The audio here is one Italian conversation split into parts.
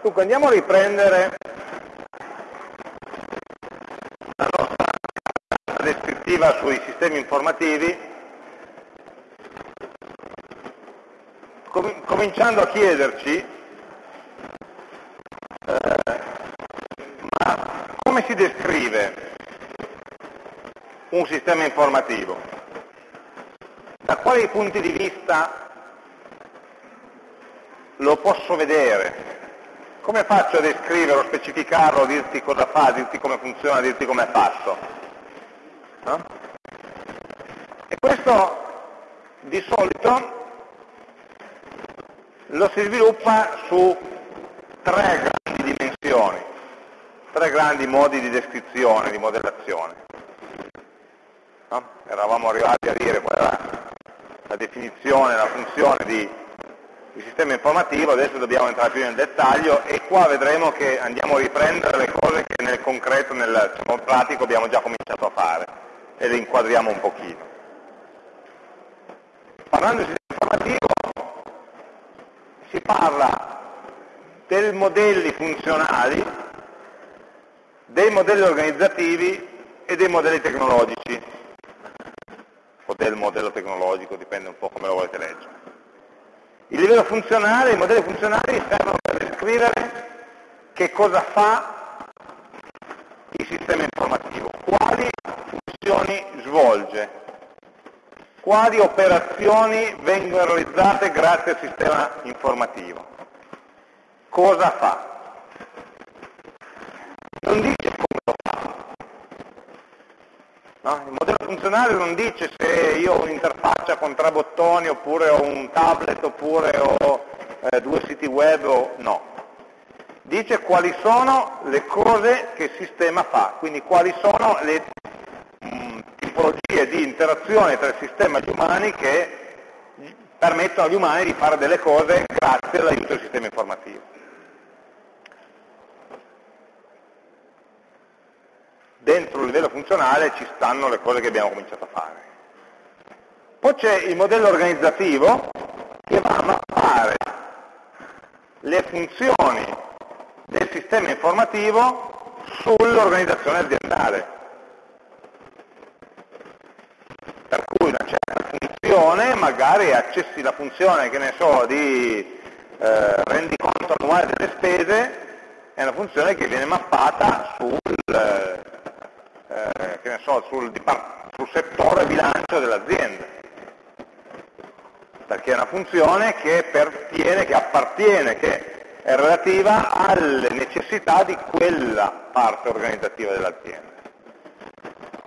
Dunque andiamo a riprendere la nostra descrittiva sui sistemi informativi, cominciando a chiederci eh, come si descrive un sistema informativo? Da quali punti di vista lo posso vedere? Come faccio a descriverlo, specificarlo, dirti cosa fa, dirti come funziona, dirti come è fatto? No? E questo di solito lo si sviluppa su tre grandi dimensioni, tre grandi modi di descrizione, di modellazione. No? Eravamo arrivati a dire qual era la definizione, la funzione di il sistema informativo, adesso dobbiamo entrare più nel dettaglio e qua vedremo che andiamo a riprendere le cose che nel concreto, nel diciamo, pratico abbiamo già cominciato a fare e le inquadriamo un pochino. Parlando di sistema informativo si parla dei modelli funzionali, dei modelli organizzativi e dei modelli tecnologici, o del modello tecnologico, dipende un po' come lo volete leggere. Il livello funzionale, i modelli funzionali servono per descrivere che cosa fa il sistema informativo, quali funzioni svolge, quali operazioni vengono realizzate grazie al sistema informativo, cosa fa. Non dice come lo fa. No? Funzionale non dice se io ho un'interfaccia con tre bottoni oppure ho un tablet oppure ho eh, due siti web o no. Dice quali sono le cose che il sistema fa, quindi quali sono le mh, mm, tipologie di interazione tra il sistema e gli umani che permettono agli umani di fare delle cose grazie all'aiuto del sistema informativo. Dentro il livello funzionale ci stanno le cose che abbiamo cominciato a fare. Poi c'è il modello organizzativo che va a mappare le funzioni del sistema informativo sull'organizzazione aziendale. Per cui una certa funzione, magari accessi la funzione, che ne so, di eh, rendiconto annuale delle spese, è una funzione che viene mappata sul, eh, so, sul, sul settore bilancio dell'azienda perché è una funzione che pertiene, che appartiene, che è relativa alle necessità di quella parte organizzativa dell'azienda.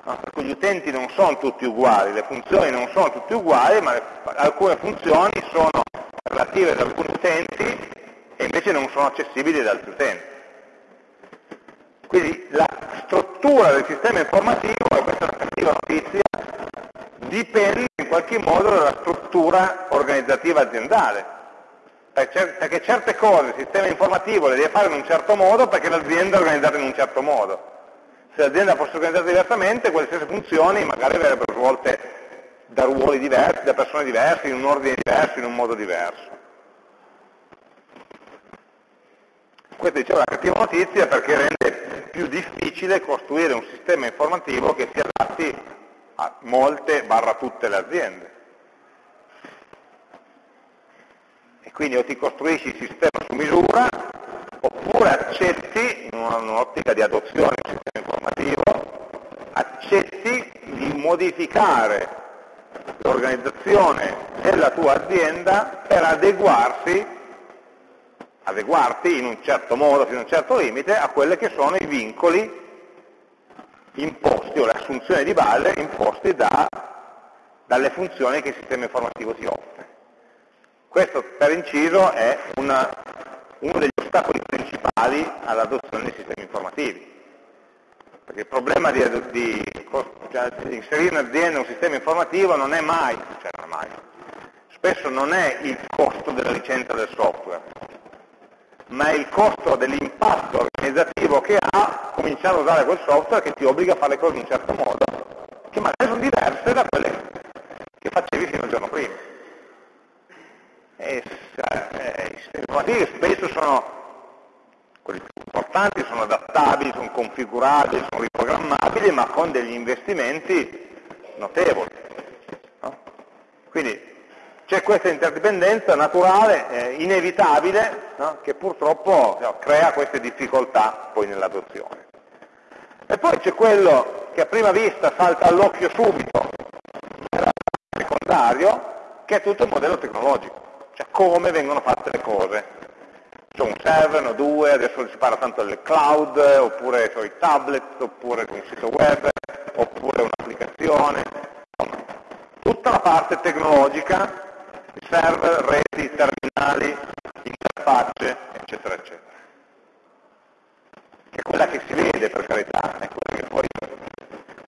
No? Cui gli utenti non sono tutti uguali, le funzioni non sono tutte uguali, ma le, alcune funzioni sono relative ad alcuni utenti e invece non sono accessibili ad altri utenti. Quindi la struttura del sistema informativo, e questa è una cattiva notizia, dipende in qualche modo dalla struttura organizzativa aziendale. Perché certe cose il sistema informativo le deve fare in un certo modo perché l'azienda è organizzata in un certo modo. Se l'azienda fosse organizzata diversamente, quelle stesse funzioni magari verrebbero svolte da ruoli diversi, da persone diverse, in un ordine diverso, in un modo diverso. Questa è una cattiva notizia perché rende più difficile costruire un sistema informativo che si adatti a molte barra tutte le aziende. E quindi o ti costruisci il sistema su misura, oppure accetti, in un'ottica di adozione del sistema informativo, accetti di modificare l'organizzazione della tua azienda per adeguarsi, adeguarti in un certo modo, fino a un certo limite, a quelli che sono i vincoli imposti o le assunzioni di base imposte da, dalle funzioni che il sistema informativo ti offre. Questo per inciso è una, uno degli ostacoli principali all'adozione dei sistemi informativi. Perché il problema di, di, cioè, di, inserire in azienda un sistema informativo non è mai, cioè non è mai, spesso non è il costo della licenza del software, ma è il costo dell'impatto organizzativo che ha cominciare a usare quel software che ti obbliga a fare le cose in un certo modo, che magari sono diverse da quelle che facevi fino al giorno prima. E, eh, I sistemi informativi spesso sono quelli più importanti sono adattabili, sono configurabili, sono riprogrammabili, ma con degli investimenti notevoli. C'è questa interdipendenza naturale, eh, inevitabile, no? che purtroppo no, crea queste difficoltà poi nell'adozione. E poi c'è quello che a prima vista salta all'occhio subito, secondario, che è tutto il modello tecnologico, cioè come vengono fatte le cose. C'è un server, no due, adesso si parla tanto del cloud, oppure i tablet, oppure un sito web, oppure un'applicazione, tutta la parte tecnologica, server, reti, terminali, interfacce, eccetera, eccetera. Che è quella che si vede per carità, è quella che poi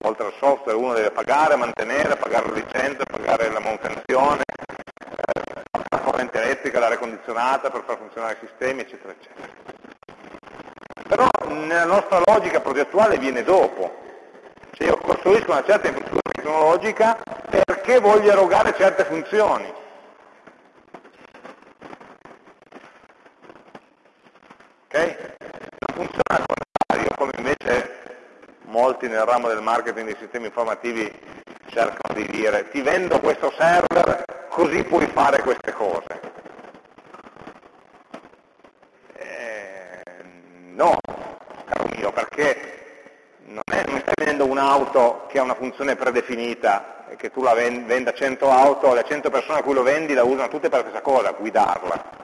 oltre al software uno deve pagare, mantenere, pagare la licenza, pagare la manutenzione, eh, la corrente elettrica, l'aria condizionata per far funzionare i sistemi, eccetera, eccetera. Però nella nostra logica progettuale viene dopo. Cioè io costruisco una certa infrastruttura tecnologica perché voglio erogare certe funzioni. Ok? Non funziona al contrario, come invece molti nel ramo del marketing dei sistemi informativi cercano di dire ti vendo questo server così puoi fare queste cose. Eh, no, caro mio, perché non, è, non stai vendendo un'auto che ha una funzione predefinita e che tu la venda 100 auto, le 100 persone a cui lo vendi la usano tutte per la stessa cosa, guidarla.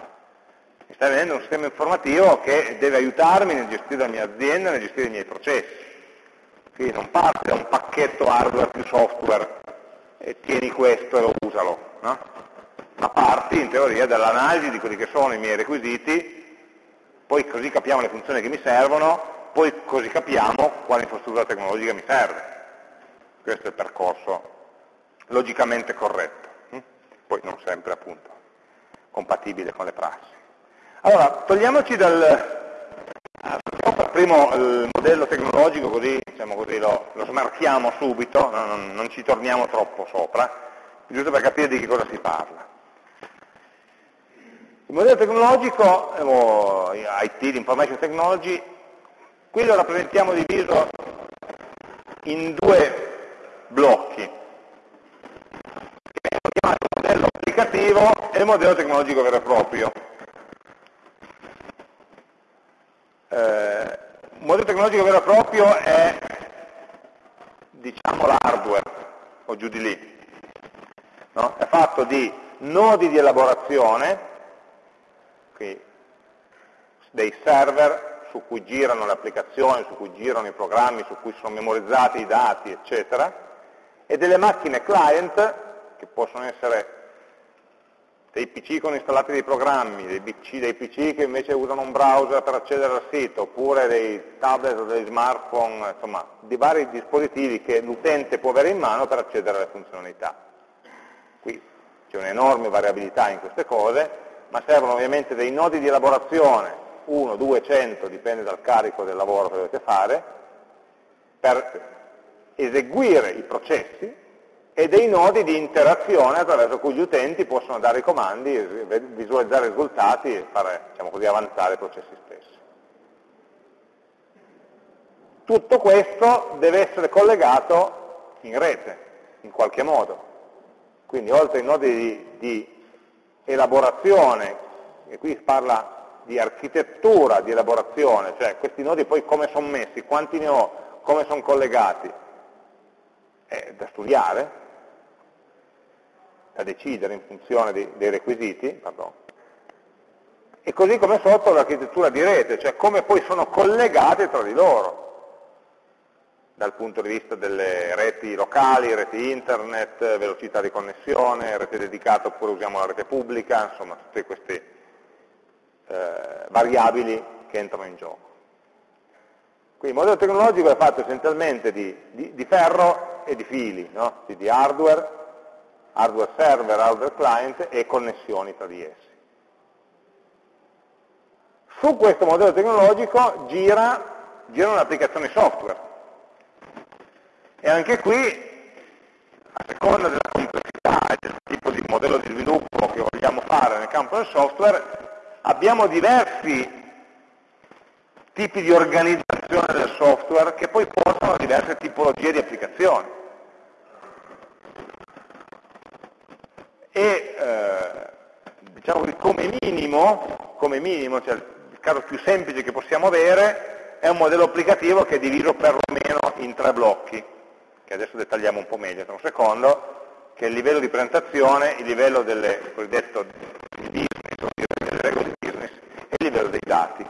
Stai vendendo un sistema informativo che deve aiutarmi nel gestire la mia azienda, nel gestire i miei processi. Quindi non parte da un pacchetto hardware più software e tieni questo e lo usalo, no? ma parti in teoria dall'analisi di quelli che sono i miei requisiti, poi così capiamo le funzioni che mi servono, poi così capiamo quale infrastruttura tecnologica mi serve. Questo è il percorso logicamente corretto, hm? poi non sempre appunto compatibile con le prassi. Allora, togliamoci dal, per primo il modello tecnologico, così, diciamo così lo, lo, smarchiamo subito, no, non, non, ci torniamo troppo sopra, giusto per capire di che cosa si parla. Il modello tecnologico, o IT, l'Information Technology, qui lo rappresentiamo diviso in due blocchi, chiamati modello applicativo e modello tecnologico vero e proprio. Eh, un modello tecnologico vero e proprio è diciamo l'hardware o giù di lì. No? È fatto di nodi di elaborazione, dei server su cui girano le applicazioni, su cui girano i programmi, su cui sono memorizzati i dati, eccetera, e delle macchine client, che possono essere dei PC con installati dei programmi, dei PC, dei PC, che invece usano un browser per accedere al sito, oppure dei tablet o dei smartphone, insomma, di vari dispositivi che l'utente può avere in mano per accedere alle funzionalità. Qui c'è un'enorme variabilità in queste cose, ma servono ovviamente dei nodi di elaborazione, 1, 2, 100, dipende dal carico del lavoro che dovete fare, per eseguire i processi e dei nodi di interazione attraverso cui gli utenti possono dare i comandi, visualizzare i risultati e fare diciamo così, avanzare i processi stessi. Tutto questo deve essere collegato in rete, in qualche modo. Quindi oltre ai nodi di, di elaborazione, e qui si parla di architettura di elaborazione, cioè questi nodi poi come sono messi, quanti ne ho, come sono collegati, è da studiare, da decidere in funzione dei, dei requisiti, pardon. e così come sotto l'architettura di rete, cioè come poi sono collegate tra di loro, dal punto di vista delle reti locali, reti internet, velocità di connessione, rete dedicata oppure usiamo la rete pubblica, insomma tutte queste eh, variabili che entrano in gioco. Quindi il modello tecnologico è fatto essenzialmente di, di, di ferro e di fili, no? di hardware hardware server, hardware client e connessioni tra di essi. Su questo modello tecnologico gira, girano le applicazioni software. E anche qui, a seconda della complessità e del tipo di modello di sviluppo che vogliamo fare nel campo del software, abbiamo diversi tipi di organizzazione del software che poi portano a diverse tipologie di applicazioni. E eh, diciamo che come minimo, come minimo cioè il caso più semplice che possiamo avere è un modello applicativo che è diviso perlomeno in tre blocchi, che adesso dettagliamo un po' meglio tra un secondo, che è il livello di presentazione, il livello del cosiddetto business, delle regole di business e il livello dei dati.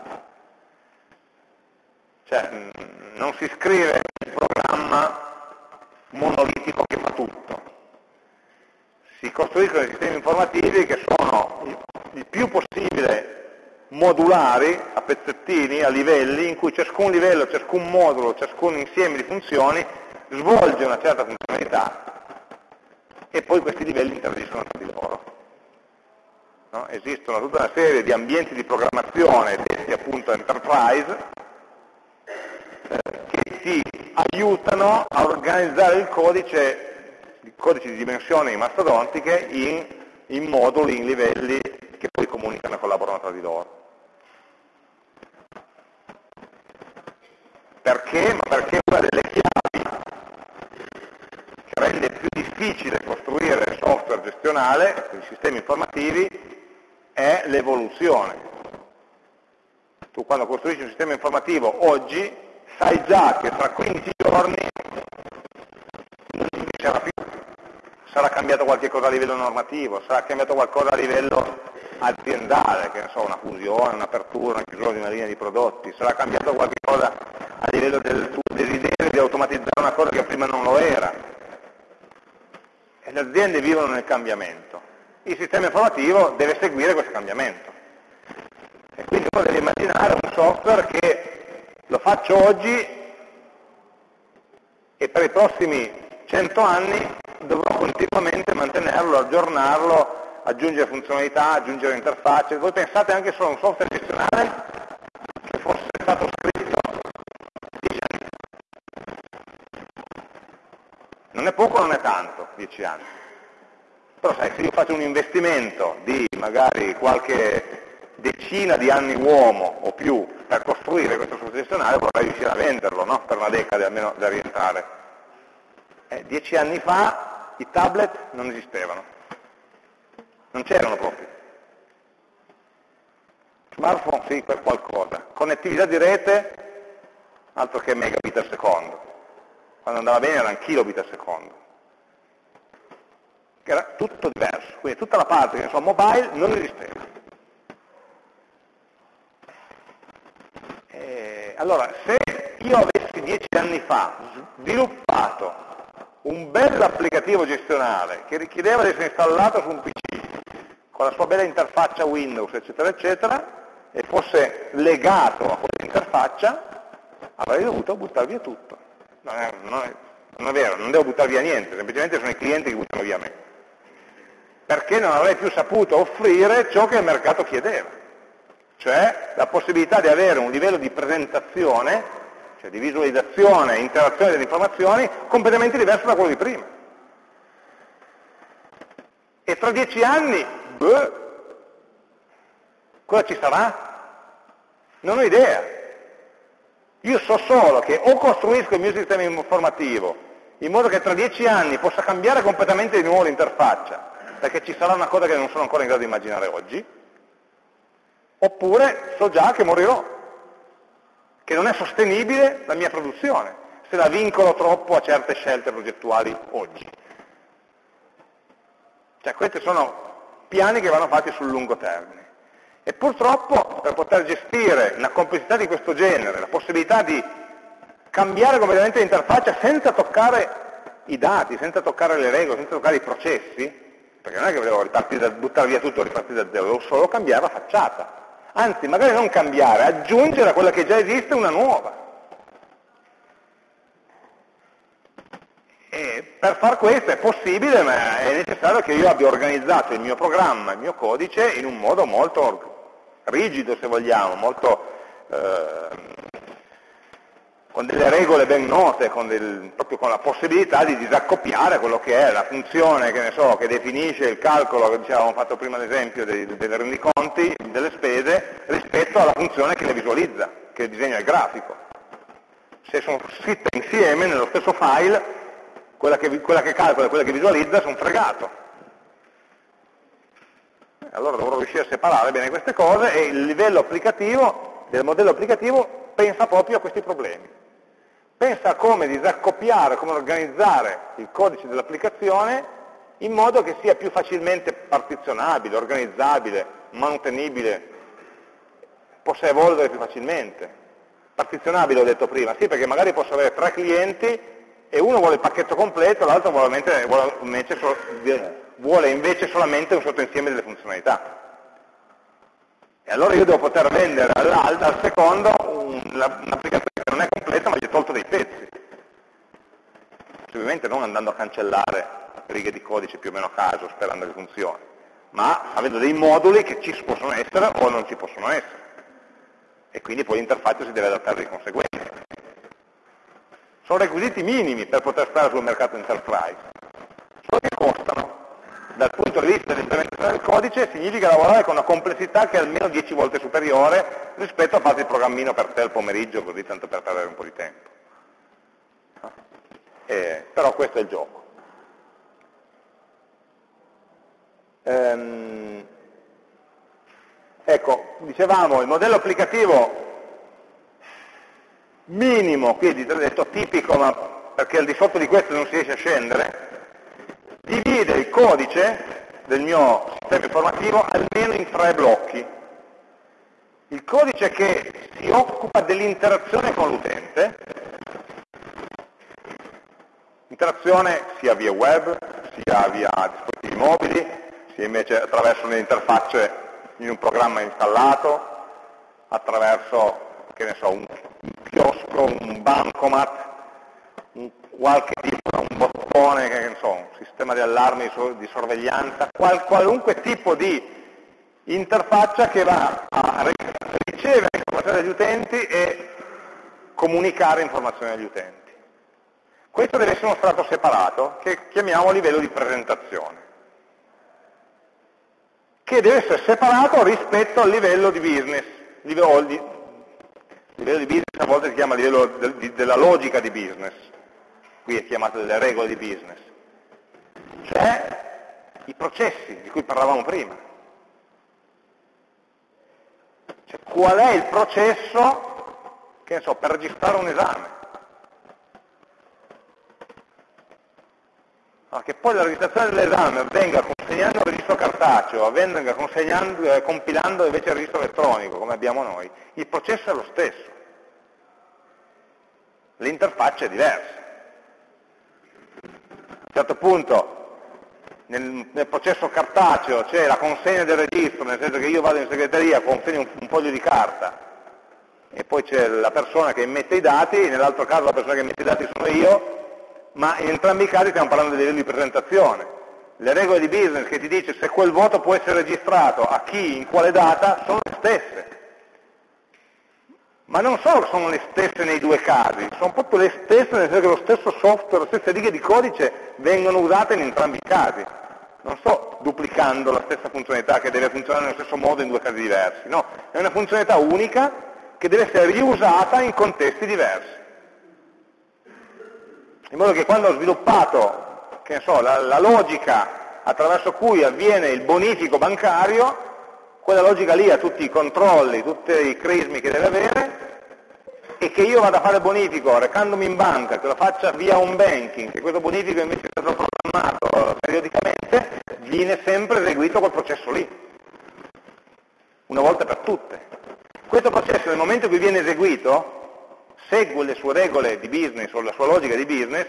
Cioè, mm, non si scrive un programma monolitico che. Si costruiscono sistemi informativi che sono il più possibile modulari a pezzettini, a livelli, in cui ciascun livello, ciascun modulo, ciascun insieme di funzioni svolge una certa funzionalità e poi questi livelli interagiscono tra di loro. No? Esistono tutta una serie di ambienti di programmazione detti appunto enterprise che ti aiutano a organizzare il codice, il codice di dimensioni mastodontiche in, in moduli, in livelli che poi comunicano e collaborano tra di loro. Perché? Ma perché una delle chiavi che rende più difficile costruire software gestionale, quindi sistemi informativi, è l'evoluzione. Tu quando costruisci un sistema informativo oggi sai già che tra 15 giorni non ci sarà più, sarà cambiato qualche cosa a livello normativo, sarà cambiato qualcosa a livello aziendale, che ne so, una fusione, un'apertura, una chiusura di una linea di prodotti, sarà cambiato qualche cosa a livello del tuo desiderio di automatizzare una cosa che prima non lo era. E le aziende vivono nel cambiamento. Il sistema informativo deve seguire questo cambiamento. E quindi uno deve immaginare un software che lo faccio oggi e per i prossimi 100 anni dovrò continuamente mantenerlo, aggiornarlo, aggiungere funzionalità, aggiungere interfacce. Voi pensate anche solo a un software gestionale che fosse stato scritto 10 anni. Non è poco, non è tanto, 10 anni. Però sai, se io faccio un investimento di magari qualche decina di anni uomo o più per costruire questo gestionale vorrei riuscire a venderlo, no? per una decade almeno da rientrare. Eh, dieci anni fa i tablet non esistevano, non c'erano proprio. Smartphone sì, per qualcosa. Connettività di rete, altro che megabit al secondo. Quando andava bene erano kilobit al secondo. Era tutto diverso, quindi tutta la parte che so mobile non esisteva. allora, se io avessi dieci anni fa sviluppato un bel applicativo gestionale che richiedeva di essere installato su un PC, con la sua bella interfaccia Windows, eccetera, eccetera, e fosse legato a questa interfaccia, avrei dovuto buttare via tutto. Non è, non, è, non è, vero, non devo buttare via niente, semplicemente sono i clienti che buttano via me. Perché non avrei più saputo offrire ciò che il mercato chiedeva cioè la possibilità di avere un livello di presentazione, cioè di visualizzazione e interazione delle informazioni completamente diverso da quello di prima. E tra dieci anni, beh, cosa ci sarà? Non ho idea. Io so solo che o costruisco il mio sistema informativo in modo che tra dieci anni possa cambiare completamente di nuovo l'interfaccia, perché ci sarà una cosa che non sono ancora in grado di immaginare oggi, oppure so già che morirò, che non è sostenibile la mia produzione, se la vincolo troppo a certe scelte progettuali oggi. Cioè questi sono piani che vanno fatti sul lungo termine. E purtroppo per poter gestire una complessità di questo genere, la possibilità di cambiare completamente l'interfaccia senza toccare i dati, senza toccare le regole, senza toccare i processi, perché non è che volevo buttare via tutto e ripartire da zero, volevo solo cambiare la facciata anzi magari non cambiare, aggiungere a quella che già esiste una nuova. E per far questo è possibile, ma è necessario che io abbia organizzato il mio programma, il mio codice in un modo molto rigido, se vogliamo, molto, eh, con delle regole ben note, con del, proprio con la possibilità di disaccoppiare quello che è la funzione che, so, che definisce il calcolo, che dicevamo fatto prima l'esempio dei, dei rendiconti, delle spese, rispetto alla funzione che le visualizza, che disegna il grafico. Se sono scritte insieme nello stesso file, quella che, quella che calcola e quella che visualizza sono fregato. Allora dovrò riuscire a separare bene queste cose e il livello applicativo del modello applicativo pensa proprio a questi problemi. Pensa a come disaccoppiare, come organizzare il codice dell'applicazione in modo che sia più facilmente partizionabile, organizzabile, manutenibile, possa evolvere più facilmente. Partizionabile ho detto prima, sì perché magari posso avere tre clienti e uno vuole il pacchetto completo, l'altro vuole, vuole, vuole, invece solamente un sottoinsieme delle funzionalità. E allora io devo poter vendere al, al secondo un'applicazione che non è completa ma gli ho tolto dei pezzi. Ovviamente non andando a cancellare righe di codice più o meno a caso sperando che funzioni, ma avendo dei moduli che ci possono essere o non ci possono essere. E quindi poi l'interfaccia si deve adattare di conseguenza. Sono requisiti minimi per poter stare sul mercato enterprise. Dal punto di vista dell'implementazione del codice significa lavorare con una complessità che è almeno 10 volte superiore rispetto a fare il programmino per te il pomeriggio, così tanto per perdere un po' di tempo. Eh, però questo è il gioco. Ehm, ecco, dicevamo, il modello applicativo minimo, quindi detto tipico, ma perché al di sotto di questo non si riesce a scendere, divide il codice del mio sistema informativo almeno in tre blocchi. Il codice che si occupa dell'interazione con l'utente, interazione sia via web, sia via dispositivi mobili, che invece attraverso le interfacce in un programma installato, attraverso so, un, chiosco, un bancomat, qualche tipo, un bottone, che, so, un sistema di allarmi di sorveglianza, qual, qualunque tipo di interfaccia che va a ricevere informazioni dagli utenti e comunicare informazioni agli utenti. Questo deve essere uno strato separato che chiamiamo livello di presentazione che deve essere separato rispetto al livello di business. Livello di, livello di business a volte si chiama livello de, di, della logica di business, qui è chiamato delle regole di business, cioè i processi di cui parlavamo prima. Cioè, qual è il processo, che so, per registrare un esame? ma che poi la registrazione dell'esame avvenga consegnando il registro cartaceo, avvenga eh, compilando invece il registro elettronico, come abbiamo noi, il processo è lo stesso. L'interfaccia è diversa. Certo punto nel, nel processo cartaceo c'è la consegna del registro, nel senso che io vado in segreteria, consegno un, un foglio di carta e poi c'è la persona che immette i dati, nell'altro caso la persona che immette i dati sono io, ma in entrambi i casi stiamo parlando di livello di presentazione. Le regole di business che ti dice se quel voto può essere registrato a chi, in quale data, sono le stesse. Ma non solo sono le stesse nei due casi, sono proprio le stesse nel senso che lo stesso software, le stesse righe di codice vengono usate in entrambi i casi. Non sto duplicando la stessa funzionalità che deve funzionare nello stesso modo in due casi diversi, no, è una funzionalità unica che deve essere riusata in contesti diversi in modo che quando ho sviluppato so, la, la logica attraverso cui avviene il bonifico bancario, quella logica lì ha tutti i controlli, tutti i crismi che deve avere, che io vada a fare bonifico recandomi in banca, che lo faccia via un banking, che questo bonifico invece è stato programmato periodicamente, viene sempre eseguito quel processo lì, una volta per tutte. Questo processo nel momento in cui viene eseguito segue le sue regole di business o la sua logica di business,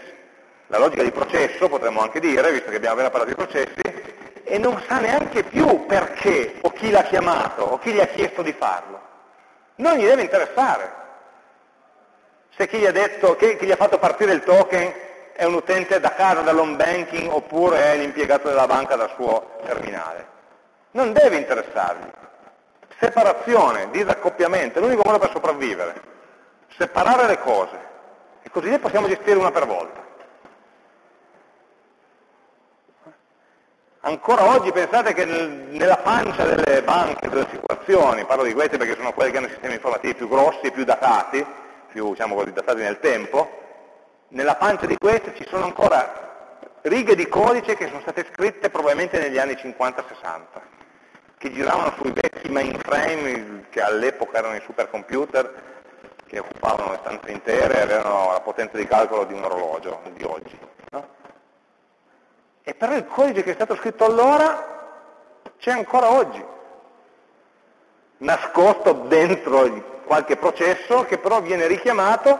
la logica di processo potremmo anche dire, visto che abbiamo appena parlato di processi, e non sa neanche più perché o chi l'ha chiamato o chi gli ha chiesto di farlo. Non gli deve interessare. Se chi gli ha, detto, chi, chi gli ha fatto partire il token è un utente da casa dall'home banking oppure è l'impiegato della banca dal suo terminale. Non deve interessargli. Separazione, disaccoppiamento, è l'unico modo per sopravvivere separare le cose e così le possiamo gestire una per volta. Ancora oggi pensate che nel, nella pancia delle banche, delle assicurazioni, parlo di queste perché sono quelle che hanno i sistemi informativi più grossi e più datati, più diciamo così, datati nel tempo, nella pancia di queste ci sono ancora righe di codice che sono state scritte probabilmente negli anni 50-60, che giravano sui vecchi mainframe che all'epoca erano i supercomputer, che occupavano le stanze intere e avevano la potenza di calcolo di un orologio di oggi. No? E però il codice che è stato scritto allora c'è ancora oggi, nascosto dentro qualche processo che però viene richiamato,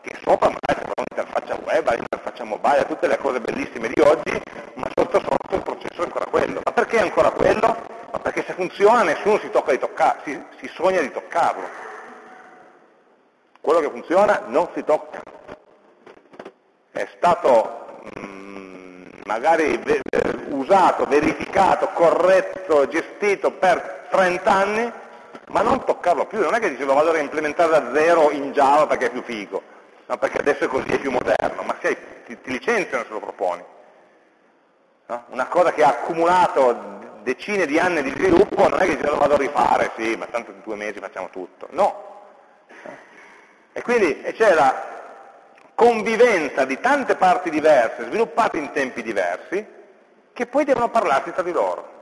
che sopra magari c'è un'interfaccia web, l'interfaccia mobile, tutte le cose bellissime di oggi, ma sotto sotto il processo è ancora quello. Ma perché è ancora quello? Ma perché se funziona nessuno si, tocca di tocca, si, si sogna di toccarlo. Quello che funziona non si tocca. È stato magari usato, verificato, corretto, gestito per 30 anni, ma non toccarlo più, non è che dice lo vado a reimplementare da zero in Java perché è più figo, no, perché adesso è così, è più moderno, ma sei, ti, ti, licenziano se lo proponi. No? Una cosa che ha accumulato decine di anni di sviluppo non è che dice lo vado a rifare, sì, ma tanto in due mesi facciamo tutto, no. E quindi c'è la convivenza di tante parti diverse, sviluppate in tempi diversi, che poi devono parlarsi tra di loro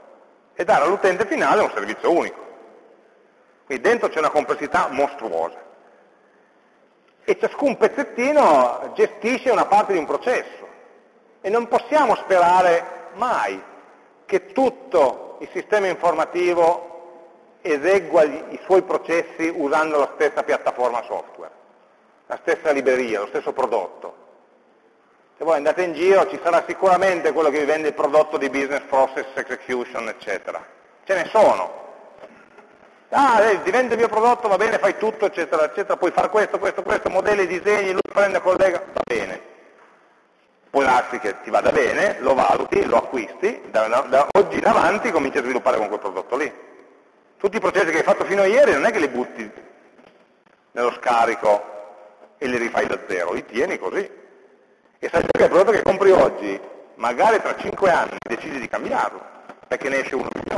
e dare all'utente finale un servizio unico. Quindi dentro c'è una complessità mostruosa. E ciascun pezzettino gestisce una parte di un processo. E non possiamo sperare mai che tutto il sistema informativo esegua i suoi processi usando la stessa piattaforma software la stessa libreria, lo stesso prodotto. Se voi andate in giro ci sarà sicuramente quello che vi vende il prodotto di business process execution, eccetera. Ce ne sono. Ah, ti vende il mio prodotto, va bene, fai tutto, eccetera, eccetera, puoi fare questo, questo, questo, modelli, disegni, lui prende, collega, va bene. Può darsi che ti vada bene, lo valuti, lo acquisti, da, da oggi in avanti cominci a sviluppare con quel prodotto lì. Tutti i processi che hai fatto fino a ieri non è che li butti nello scarico e li rifai da zero, li tieni così. E sai che il prodotto che compri oggi, magari tra 5 anni decidi di cambiarlo, perché ne esce uno migliore.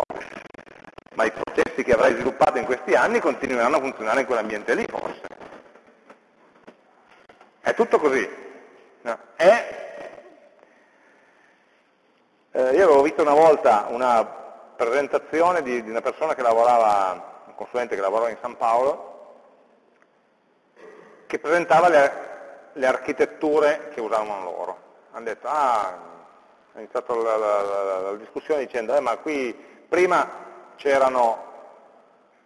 Ma i processi che avrai sviluppato in questi anni continueranno a funzionare in quell'ambiente lì, forse. È tutto così. No. È, eh, io avevo visto una volta una presentazione di, di una persona che lavorava, un consulente che lavorava in San Paolo, che presentava le, le architetture che usavano loro. Hanno detto, ah, è iniziata la, la, la, la, discussione dicendo, eh, ma qui prima c'erano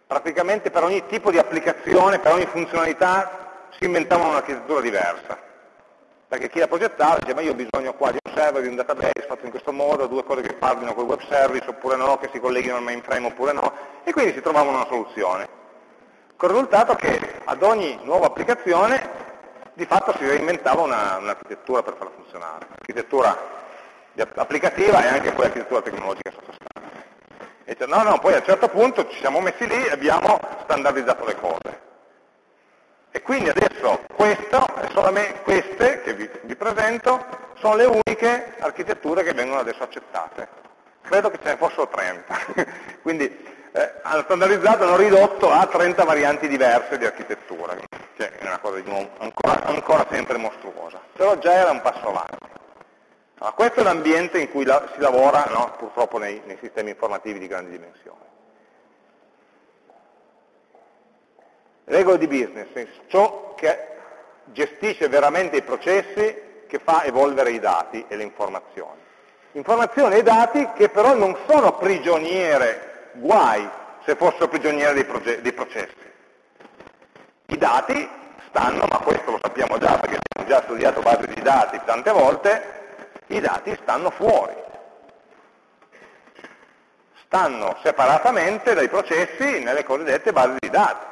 praticamente per ogni tipo di applicazione, per ogni funzionalità si inventavano un'architettura diversa. Perché chi la progettava diceva, io ho bisogno qua di un server, di un database fatto in questo modo, due cose che parlino col web service oppure no, che si colleghino al mainframe oppure no, e quindi si trovavano una soluzione con il risultato che ad ogni nuova applicazione di fatto si reinventava un'architettura un per farla funzionare, l'architettura applicativa e anche poi l'architettura tecnologica sottostante. E dice, no, no, poi a un certo punto ci siamo messi lì e abbiamo standardizzato le cose. E quindi adesso queste che vi, vi presento sono le uniche architetture che vengono adesso accettate. Credo che ce ne fossero 30. quindi eh, hanno standardizzato, hanno ridotto a 30 varianti diverse di architettura, che è una cosa di nuovo, ancora, ancora, sempre mostruosa, però già era un passo avanti. Allora, questo è l'ambiente in cui la, si lavora no, purtroppo nei, nei sistemi informativi di grandi dimensioni. Regole di business, ciò che gestisce veramente i processi che fa evolvere i dati e le informazioni. Informazioni e dati che però non sono prigioniere guai se fossero prigionieri dei, dei processi. I dati stanno, ma questo lo sappiamo già perché abbiamo già studiato basi di dati tante volte, i dati stanno fuori. Stanno separatamente dai processi nelle cosiddette basi di dati.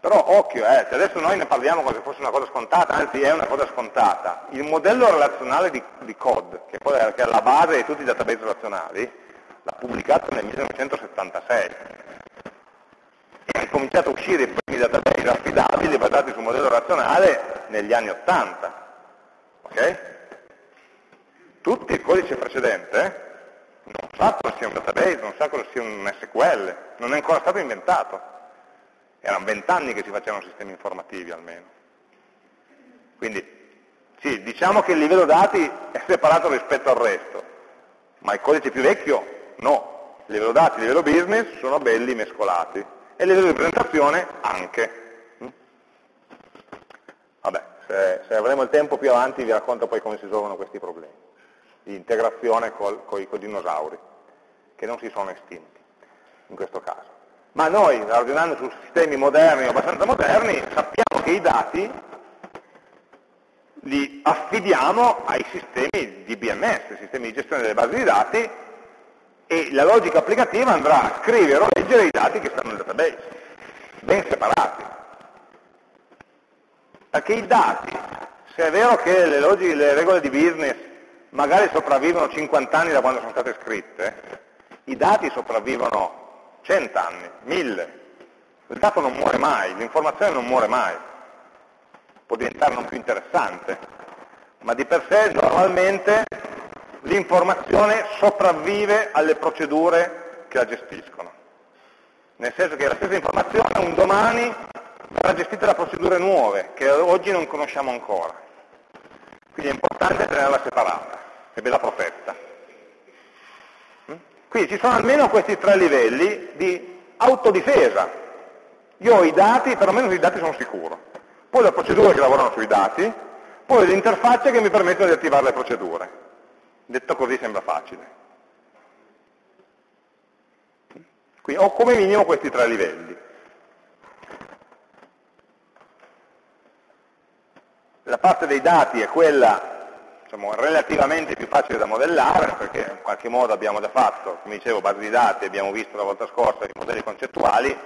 Però occhio, eh, adesso noi ne parliamo come se fosse una cosa scontata, anzi è una cosa scontata, il modello relazionale di, di COD, che, è, che è la base di tutti i database relazionali, l'ha pubblicato nel 1976 ha cominciato a uscire i primi database affidabili basati sul modello relazionale negli anni 80. Okay? tutti il codice precedente eh? non sa cosa sia un database, non sa cosa sia un SQL, non è ancora stato inventato. Erano vent'anni che si facevano sistemi informativi almeno. Quindi sì, diciamo che il livello dati è separato rispetto al resto, ma il codice più vecchio no. Il livello dati e il livello business sono belli mescolati e livello di presentazione anche. Vabbè, se, se avremo il tempo più avanti vi racconto poi come si risolvono questi problemi di integrazione con i dinosauri, che non si sono estinti in questo caso. Ma noi, ragionando su sistemi moderni o abbastanza moderni, sappiamo che i dati li affidiamo ai sistemi di BMS, sistemi di gestione delle basi di dati, e la logica applicativa andrà a scrivere o leggere i dati che stanno nel database, ben separati. Perché i dati, se è vero che le, logiche, le regole di business magari sopravvivono 50 anni da quando sono state scritte, i dati sopravvivono 100 anni, 1000. Il dato non muore mai, l'informazione non muore mai. Può diventare non più interessante, ma di per sé normalmente l'informazione sopravvive alle procedure che la gestiscono. Nel senso che la stessa informazione un domani verrà gestita da procedure nuove, che oggi non conosciamo ancora. Quindi è importante tenerla separata e ve l'ha protetta. Mm? Quindi ci sono almeno questi tre livelli di autodifesa. Io ho i dati, perlomeno sui dati sono sicuro. Poi le procedure che lavorano sui dati, poi le interfacce che mi permettono di attivare le procedure. Detto così sembra facile. Quindi ho come minimo questi tre livelli. La parte dei dati è quella diciamo, relativamente più facile da modellare, perché in qualche modo abbiamo già fatto, come dicevo, base di dati, abbiamo visto la volta scorsa i modelli concettuali,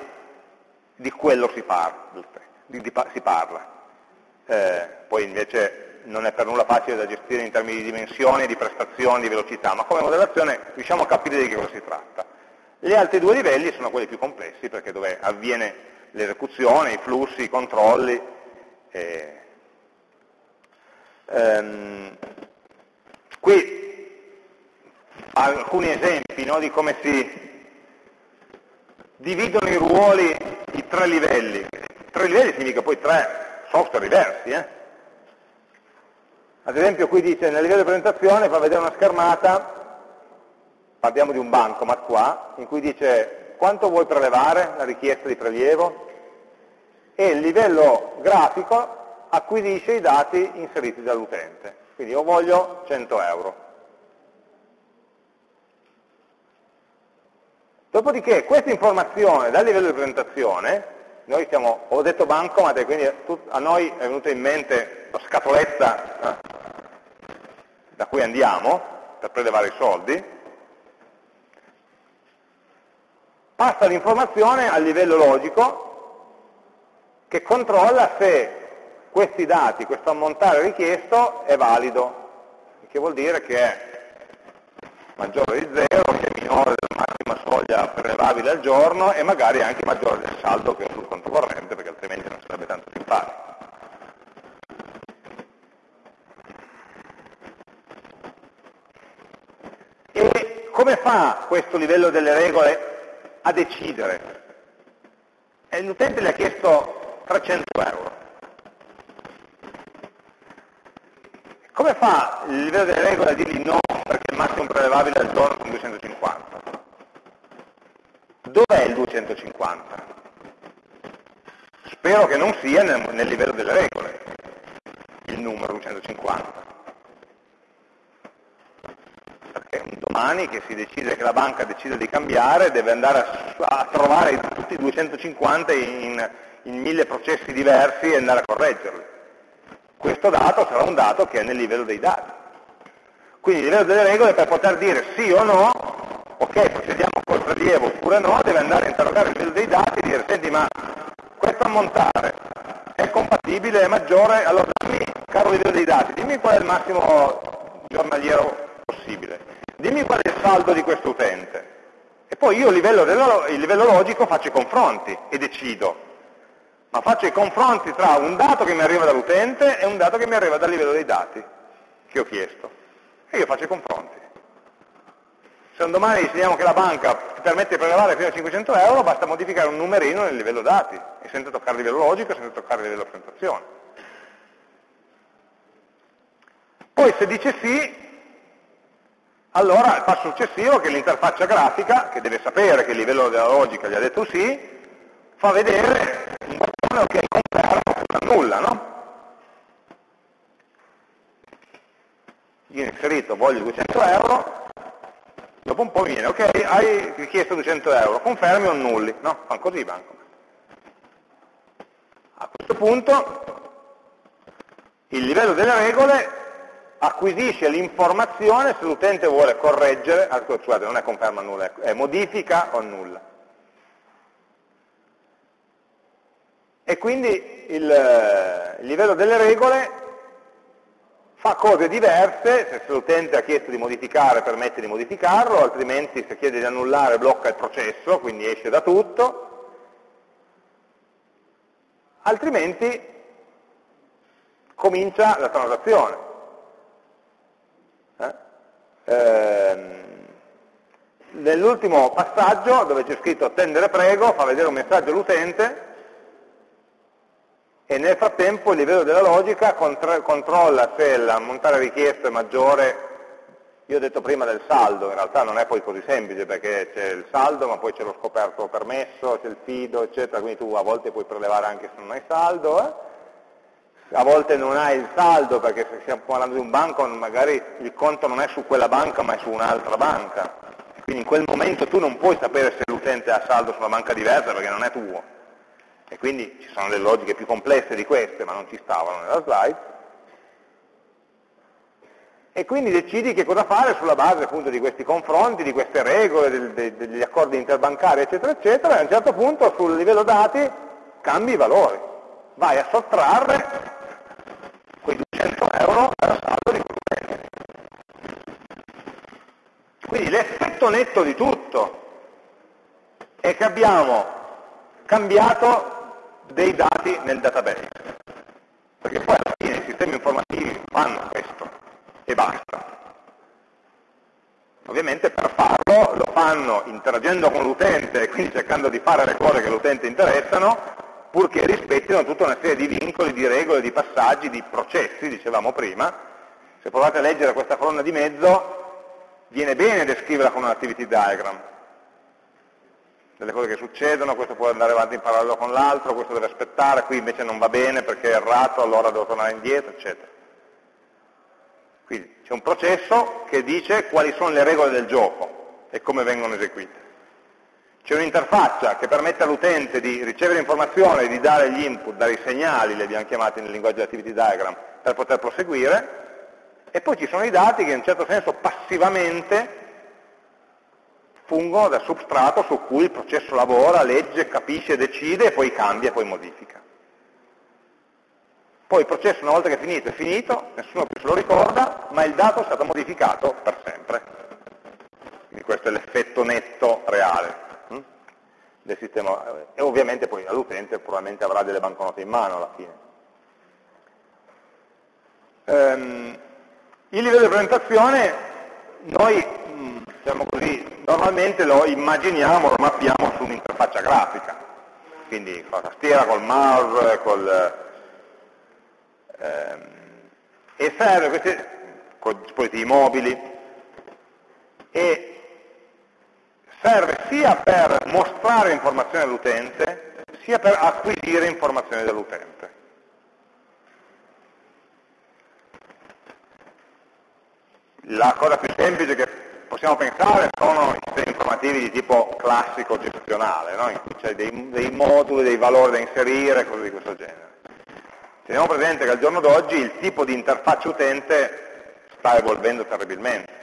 di quello si parla. Di, di, si parla. Eh, poi invece non è per nulla facile da gestire in termini di dimensioni, di prestazioni, di velocità, ma come modellazione riusciamo a capire di che cosa si tratta. Gli altri due livelli sono quelli più complessi, perché dove avviene l'esecuzione, i flussi, i controlli, eh, Ehm, qui alcuni esempi no, di come si dividono i ruoli, i tre livelli. Tre livelli significa poi tre software diversi. Eh? Ad esempio qui dice nel livello di presentazione fa vedere una schermata, parliamo di un bancomat qua, in cui dice quanto vuoi prelevare, la richiesta di prelievo, e il livello grafico acquisisce i dati inseriti dall'utente. Quindi io voglio 100 euro. Dopodiché questa informazione dal livello di presentazione, noi stiamo, ho detto bancomat e quindi a noi è venuta in mente la scatoletta eh, da cui andiamo per prelevare i soldi, passa l'informazione al livello logico che controlla se questi dati, questo ammontare richiesto è valido, che vuol dire che è maggiore di 0, che è minore della massima soglia prelevabile al giorno e magari anche maggiore del saldo che è sul conto corrente, perché altrimenti non sarebbe tanto simpatico. E come fa questo livello delle regole a decidere? L'utente le ha chiesto 300 euro. Come fa il livello delle regole a dirgli no perché il massimo prelevabile al giorno sono 250? Dov'è il 250? Spero che non sia nel, nel livello delle regole, il numero 250. Perché un domani che si decide, che la banca decide di cambiare, deve andare a, a trovare tutti i 250 in, in mille processi diversi e andare a correggerli. Questo dato sarà un dato che è nel livello dei dati. Quindi il livello delle regole per poter dire sì o no, ok, procediamo col prelievo oppure no, deve andare a interrogare il livello dei dati e dire, senti ma questo ammontare è compatibile, è maggiore, allora dimmi, caro livello dei dati, dimmi qual è il massimo giornaliero possibile, dimmi qual è il saldo di questo utente. E poi io a livello, livello logico faccio i confronti e decido ma faccio i confronti tra un dato che mi arriva dall'utente e un dato che mi arriva dal livello dei dati che ho chiesto. e io faccio i confronti. Se un domani decidiamo che la banca ti permette di prelevare fino a 500 euro, basta modificare un numerino nel livello dati, e senza toccare il livello logico, senza toccare il livello presentazione. Poi se dice sì, allora il passo successivo è che l'interfaccia grafica, che deve sapere che il livello della logica gli ha detto sì, fa vedere un bottone che conferma oppure nulla, no? Io ho inserito voglio 200 euro, dopo un po' viene, ok, hai richiesto 200 euro, confermi o nulli, no? Fanno così i bancomat. A questo punto il livello delle regole acquisisce l'informazione se l'utente vuole correggere, ah, scusate, non è conferma nulla, è modifica o nulla. E quindi il, il livello delle regole fa cose diverse, se l'utente ha chiesto di modificare permette di modificarlo, altrimenti se chiede di annullare blocca il processo, quindi esce da tutto, altrimenti comincia la transazione. Ehm, nell'ultimo passaggio dove c'è scritto attendere prego fa vedere un messaggio all'utente e nel frattempo il livello della logica controlla se l'ammontare richiesto è maggiore io ho detto prima del saldo, in realtà non è poi così semplice perché c'è il saldo ma poi c'è lo scoperto permesso, c'è il fido eccetera, quindi tu a volte puoi prelevare anche se non hai saldo eh? A volte non hai il saldo perché se stiamo parlando di un banco magari il conto non è su quella banca ma è su un'altra banca. Quindi in quel momento tu non puoi sapere se l'utente ha saldo su una banca diversa perché non è tuo. E quindi ci sono delle logiche più complesse di queste, ma non ci stavano nella slide. E quindi decidi che cosa fare sulla base appunto di questi confronti, di queste regole, degli accordi interbancari, eccetera, eccetera, e a un certo punto sul livello dati cambi i valori. Vai a sottrarre quei 200 euro era saldo di compenso. Quindi l'effetto netto di tutto è che abbiamo cambiato dei dati nel database, perché poi alla fine i sistemi informativi fanno questo e basta. Ovviamente per farlo lo fanno interagendo con l'utente e quindi cercando di fare le cose che l'utente interessano, purché rispettino tutta una serie di vincoli, di regole, di passaggi, di processi, dicevamo prima. Se provate a leggere questa colonna di mezzo, viene bene descriverla con un activity diagram. Delle cose che succedono, questo può andare avanti in parallelo con l'altro, questo deve aspettare, qui invece non va bene perché è errato, allora devo tornare indietro, eccetera. Quindi c'è un processo che dice quali sono le regole del gioco e come vengono eseguite. C'è un'interfaccia che permette all'utente di ricevere informazioni, di dare gli input, dare i segnali, li abbiamo chiamati nel linguaggio di activity diagram, per poter proseguire, e poi ci sono i dati che in un certo senso passivamente fungono da substrato su cui il processo lavora, legge, capisce, decide e poi cambia e poi modifica. Poi il processo una volta che è finito è finito, nessuno più se lo ricorda, ma il dato è stato modificato per sempre. Quindi questo è l'effetto netto reale del sistema e ovviamente poi all'utente probabilmente avrà delle banconote in mano alla fine. Um, il livello di presentazione noi diciamo così, normalmente lo immaginiamo, lo mappiamo su un'interfaccia grafica, quindi con la tastiera, col mouse, col, ehm, e serve questi, con dispositivi mobili, e serve sia per mostrare informazioni all'utente, sia per acquisire informazioni dall'utente. La cosa più semplice che possiamo pensare sono i sistemi informativi di tipo classico gestionale, no? in cui c'è dei, dei, moduli, dei valori da inserire, cose di questo genere. Teniamo presente che al giorno d'oggi il tipo di interfaccia utente sta evolvendo terribilmente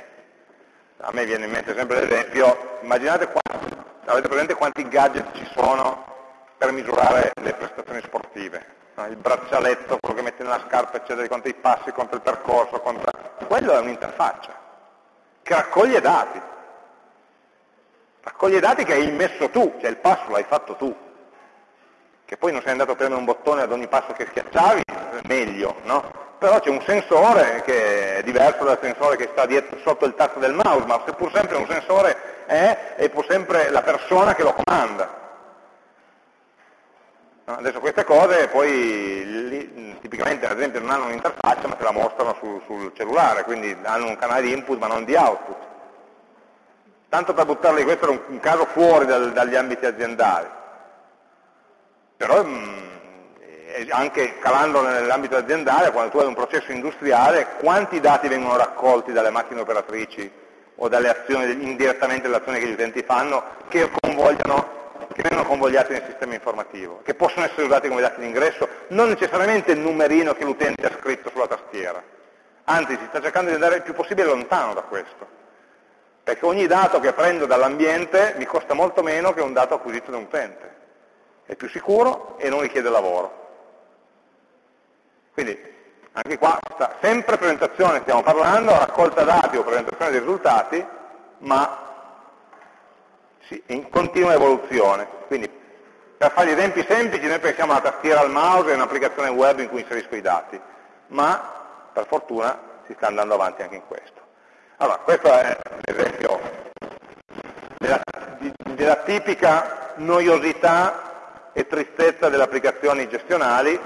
a me viene in mente sempre l'esempio, immaginate quanti, avete presente quanti gadget ci sono per misurare le prestazioni sportive, no? il braccialetto, quello che metti nella scarpa, eccetera, conta i passi, conta il percorso, conta... quello è un'interfaccia che raccoglie dati, raccoglie dati che hai immesso tu, cioè il passo l'hai fatto tu, che poi non sei andato a premere un bottone ad ogni passo che schiacciavi, meglio, no? però c'è un sensore che è diverso dal sensore che sta dietro, sotto il tasto del mouse, ma se pur sempre un sensore è, è pur sempre la persona che lo comanda. Adesso queste cose poi li, tipicamente ad esempio non hanno un'interfaccia ma te la mostrano sul, sul, cellulare, quindi hanno un canale di input ma non di output. Tanto per buttarli, questo era un, un caso fuori dal, dagli ambiti aziendali. Però mh, mm, anche calando nell'ambito aziendale, quando tu hai un processo industriale, quanti dati vengono raccolti dalle macchine operatrici o dalle azioni, indirettamente dalle azioni che gli utenti fanno, che, che vengono convogliati nel sistema informativo, che possono essere usati come dati d'ingresso, non necessariamente il numerino che l'utente ha scritto sulla tastiera, anzi si sta cercando di andare il più possibile lontano da questo, perché ogni dato che prendo dall'ambiente mi costa molto meno che un dato acquisito da un utente, è più sicuro e non richiede lavoro. Quindi anche qua sempre presentazione stiamo parlando, raccolta dati o presentazione dei risultati, ma in continua evoluzione. Quindi per fare gli esempi semplici noi pensiamo alla tastiera al mouse e un'applicazione web in cui inserisco i dati, ma per fortuna si sta andando avanti anche in questo. Allora, questo è l'esempio della, della tipica noiosità e tristezza delle applicazioni gestionali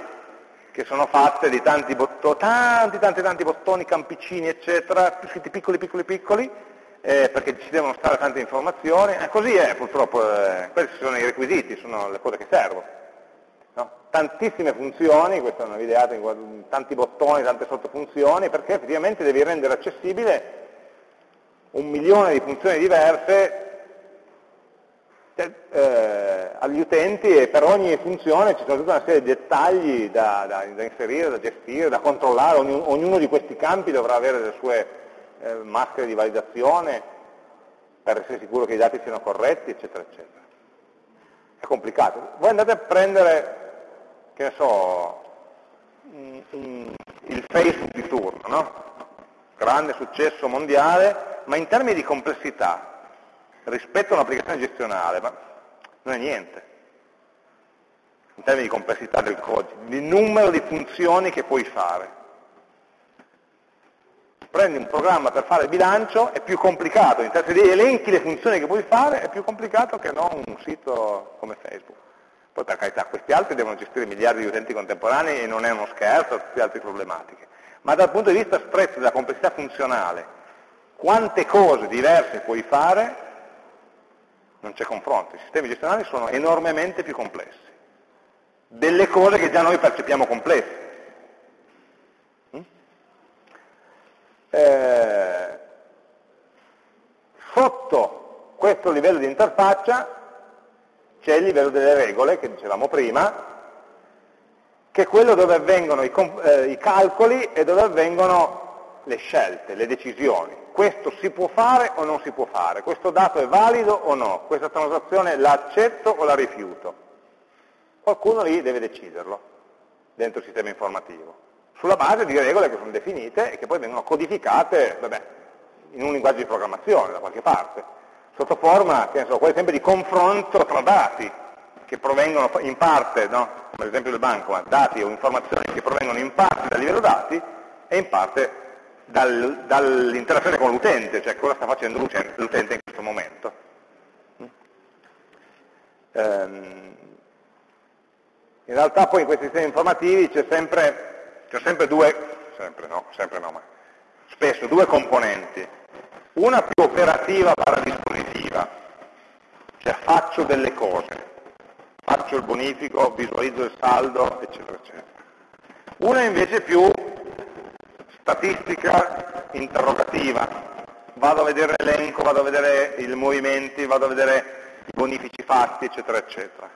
che sono fatte di tanti bottoni, tanti, tanti, tanti bottoni, campicini, eccetera, scritti piccoli, piccoli, piccoli, eh, perché ci devono stare tante informazioni, e così è purtroppo, eh, questi sono i requisiti, sono le cose che servono. No? Tantissime funzioni, questa è una videata tanti bottoni, tante sottofunzioni, perché effettivamente devi rendere accessibile un milione di funzioni diverse eh, agli utenti e per ogni funzione ci sono tutta una serie di dettagli da, da, da inserire, da gestire, da controllare, ognuno di questi campi dovrà avere le sue eh, maschere di validazione per essere sicuro che i dati siano corretti, eccetera, eccetera. È complicato. Voi andate a prendere, che ne so, il Facebook di turno, no? grande successo mondiale, ma in termini di complessità, rispetto a un'applicazione gestionale, ma non è niente, in termini di complessità del codice, di numero di funzioni che puoi fare. Prendi un programma per fare il bilancio, è più complicato, in termini di elenchi le funzioni che puoi fare, è più complicato che non un sito come Facebook. Poi per carità, questi altri devono gestire miliardi di utenti contemporanei e non è uno scherzo, tutte altre problematiche. Ma dal punto di vista stretto della complessità funzionale, quante cose diverse puoi fare non c'è confronto, i sistemi gestionali sono enormemente più complessi, delle cose che già noi percepiamo complesse. Eh, sotto questo livello di interfaccia c'è il livello delle regole, che dicevamo prima, che è quello dove avvengono i, eh, i calcoli e dove avvengono le scelte, le decisioni. Questo si può fare o non si può fare, questo dato è valido o no, questa transazione la accetto o la rifiuto. Qualcuno lì deve deciderlo dentro il sistema informativo, sulla base di regole che sono definite e che poi vengono codificate vabbè, in un linguaggio di programmazione da qualche parte, sotto forma, che ne so, sempre di confronto tra dati che provengono in parte, no? come l'esempio del banco, dati o informazioni che provengono in parte dal livello dati e in parte dal, dall'interazione con l'utente, cioè cosa sta facendo l'utente in questo momento. Ehm, in realtà poi in questi sistemi informativi c'è sempre, sempre, due, sempre no, sempre no, ma spesso due componenti. Una più operativa barra dispositiva, cioè faccio delle cose, faccio il bonifico, visualizzo il saldo, eccetera, eccetera. Una invece più statistica interrogativa, vado a vedere l'elenco, vado a vedere i movimenti, vado a vedere i bonifici fatti, eccetera, eccetera,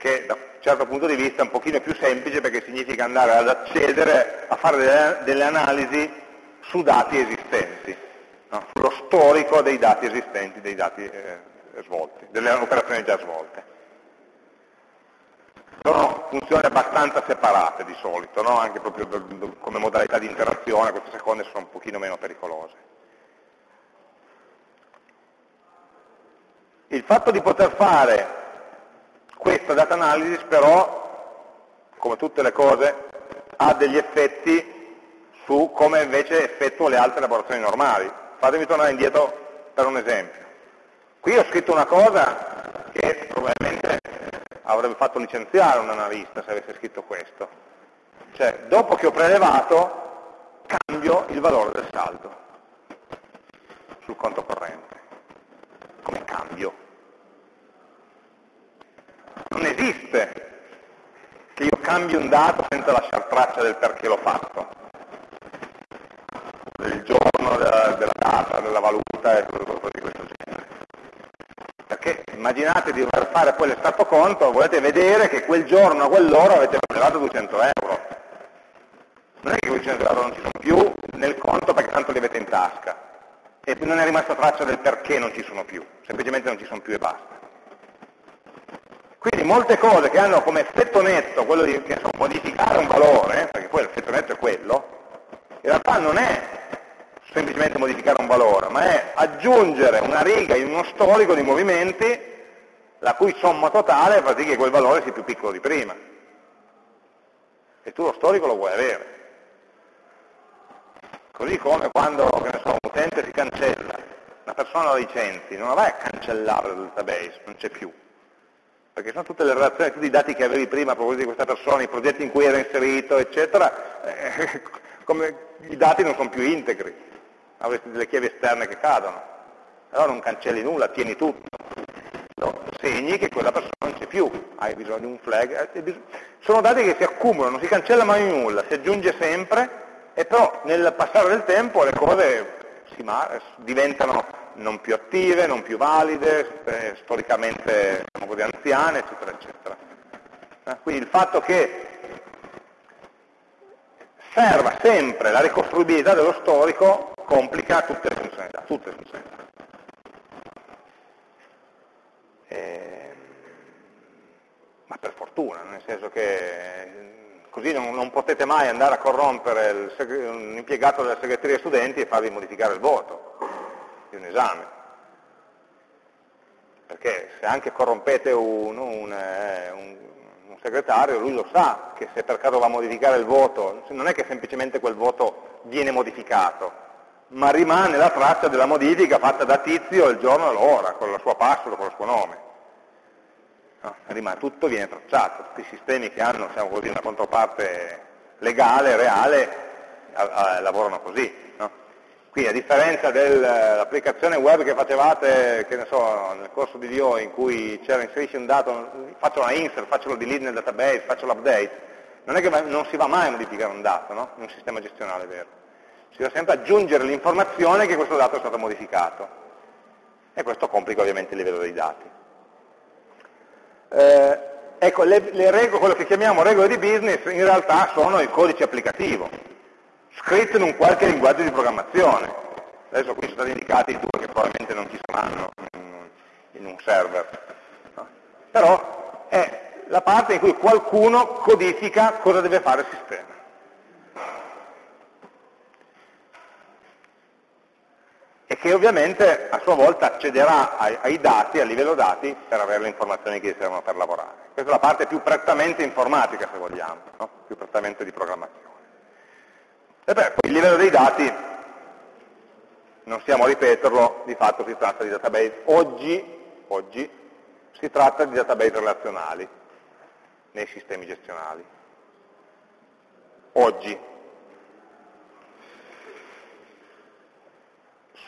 che da un certo punto di vista è un pochino più semplice perché significa andare ad accedere a fare delle, delle analisi su dati esistenti, no? sullo storico dei dati esistenti, dei dati eh, svolti, delle operazioni già svolte sono funzioni abbastanza separate di solito, no? anche proprio come modalità di interazione, queste seconde sono un pochino meno pericolose. Il fatto di poter fare questa data analysis però, come tutte le cose, ha degli effetti su come invece effettuo le altre elaborazioni normali. Fatemi tornare indietro per un esempio. Qui ho scritto una cosa che probabilmente avrebbe fatto licenziare un analista se avesse scritto questo. Cioè, dopo che ho prelevato, cambio il valore del saldo sul conto corrente. Come cambio? Non esiste che io cambi un dato senza lasciare traccia del perché l'ho fatto, del giorno, della, della data, della valuta e cose di questo genere. Perché immaginate di dover fare poi l'estratto conto, volete vedere che quel giorno, a quell'ora avete prelevato 200 euro. Non è che quei 200 euro non ci sono più nel conto perché tanto li avete in tasca. E non è rimasta traccia del perché non ci sono più, semplicemente non ci sono più e basta. Quindi molte cose che hanno come effetto netto quello di so, modificare un valore, perché poi l'effetto netto è quello, in realtà non è semplicemente modificare un valore, ma è aggiungere una riga in uno storico di movimenti la cui somma totale fa sì che quel valore sia più piccolo di prima. E tu lo storico lo vuoi avere. Così come quando so, un utente si cancella, una persona lo licenzi, non la vai a cancellare dal database, non c'è più perché sono tutte le relazioni, tutti i dati che avevi prima a proposito di questa persona, i progetti in cui era inserito, eccetera, eh, come i dati non sono più integri, avresti delle chiavi esterne che cadono. Allora non cancelli nulla, tieni tutto. No, segni che quella persona non c'è più, hai bisogno di un flag. Eh, sono dati che si accumulano, non si cancella mai nulla, si aggiunge sempre, e però nel passare del tempo le cose diventano non più attive, non più valide, eh, storicamente diciamo così, anziane, eccetera, eccetera. Eh, quindi il fatto che serva sempre la ricostruibilità dello storico complica tutte le funzionalità. Tutte le funzionalità. Eh, ma per fortuna, nel senso che così non, non potete mai andare a corrompere un impiegato della segreteria studenti e farvi modificare il voto di un esame. Perché se anche corrompete un, un, eh, un, un, segretario, lui lo sa che se per caso va a modificare il voto, non è che semplicemente quel voto viene modificato, ma rimane la traccia della modifica fatta da tizio il giorno e l'ora, con la sua password, con il suo nome. No, rimane, tutto viene tracciato, tutti i sistemi che hanno diciamo così, una controparte legale, reale, a, a, lavorano così. Qui a differenza dell'applicazione web che facevate, che so, nel corso di DO in cui c'era inserisci un dato, faccio una insert, faccio lo delete nel database, faccio l'update, non è che non si va mai a modificare un dato, no? in un sistema gestionale vero. Si va sempre aggiungere l'informazione che questo dato è stato modificato. E questo complica ovviamente il livello dei dati. Eh, ecco, le, le regole, quello che chiamiamo regole di business in realtà sono il codice applicativo scritto in un qualche linguaggio di programmazione. Adesso qui sono stati indicati due che probabilmente non ci saranno in un server. No? Però è la parte in cui qualcuno codifica cosa deve fare il sistema. E che ovviamente a sua volta accederà ai, ai dati, a livello dati, per avere le informazioni che gli servono per lavorare. Questa è la parte più prettamente informatica, se vogliamo, no? più prettamente di programmazione. E beh, il livello dei dati, non stiamo a ripeterlo, di fatto si tratta di database. Oggi, oggi si tratta di database relazionali nei sistemi gestionali. Oggi.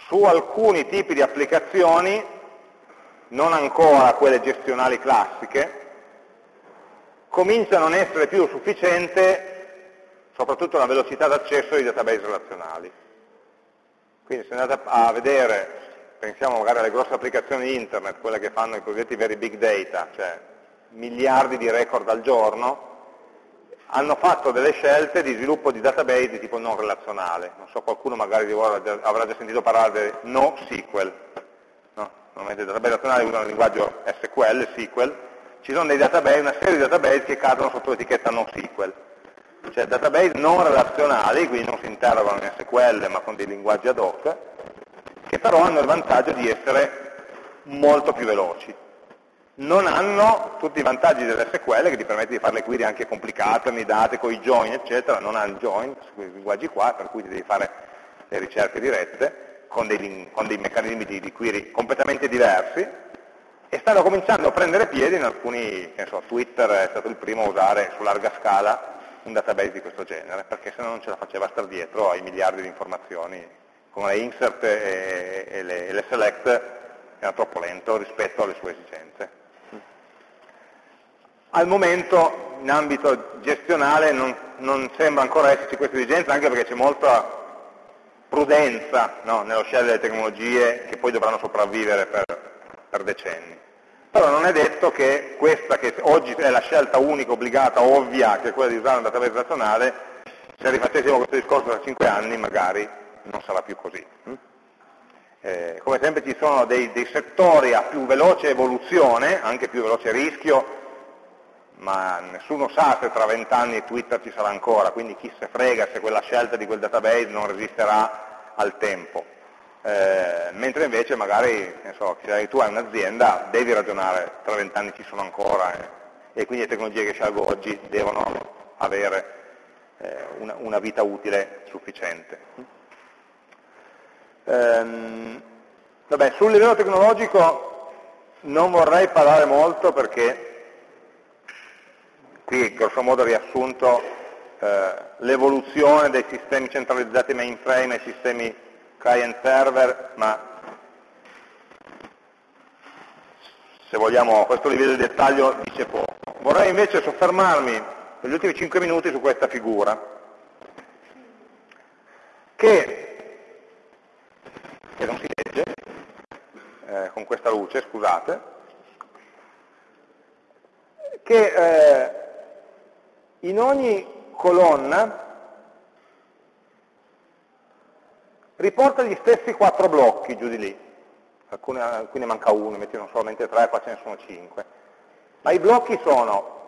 Su alcuni tipi di applicazioni, non ancora quelle gestionali classiche, comincia a non essere più sufficiente soprattutto la velocità d'accesso ai database relazionali. Quindi se andate a vedere, pensiamo magari alle grosse applicazioni internet, quelle che fanno i cosiddetti veri big data, cioè miliardi di record al giorno, hanno fatto delle scelte di sviluppo di database di tipo non relazionale. Non so, qualcuno magari di voi avrà già sentito parlare di NoSQL. No? Normalmente i database relazionali usano il linguaggio SQL, SQL. Ci sono dei database, una serie di database che cadono sotto l'etichetta NoSQL cioè database non relazionali, quindi non si interrogano in SQL ma con dei linguaggi ad hoc, che però hanno il vantaggio di essere molto più veloci. non hanno tutti i vantaggi dell'SQL che ti permette di fare le query anche complicate, annidate, con i join, eccetera, non ha il join, questi linguaggi qua, per cui devi fare le ricerche dirette, con dei, con dei meccanismi di, di, query completamente diversi, e stanno cominciando a prendere piede in alcuni, che so, Twitter è stato il primo a usare su larga scala un database di questo genere, perché se no non ce la faceva stare dietro ai miliardi di informazioni, con le insert e, e, le, e le select era troppo lento rispetto alle sue esigenze. Al momento in ambito gestionale non, non sembra ancora esserci questa esigenza, anche perché c'è molta prudenza no, nello scegliere delle tecnologie che poi dovranno sopravvivere per, per decenni. Però non è detto che questa che oggi è la scelta unica, obbligata, ovvia, che è quella di usare un database nazionale, se rifacessimo questo discorso tra cinque anni magari non sarà più così. Eh, come sempre ci sono dei, dei settori a più veloce evoluzione, anche più veloce rischio, ma nessuno sa se tra vent'anni Twitter ci sarà ancora, quindi chi se frega se quella scelta di quel database non resisterà al tempo. Eh, mentre invece magari, so, se tu hai un'azienda, devi ragionare, tra vent'anni ci sono ancora eh, e quindi le tecnologie che scelgo oggi devono avere eh, una, una, vita utile sufficiente. Ehm, vabbè, sul livello tecnologico non vorrei parlare molto perché qui grosso modo riassunto eh, l'evoluzione dei sistemi centralizzati mainframe ai sistemi client server, ma se vogliamo questo livello di dettaglio dice poco. Vorrei invece soffermarmi negli ultimi 5 minuti su questa figura, che, che non si legge, eh, con questa luce, scusate, che eh, in ogni colonna riporta gli stessi quattro blocchi giù di lì, alcune, alcune manca uno, mettono solamente tre, qua ce ne sono cinque, ma i blocchi sono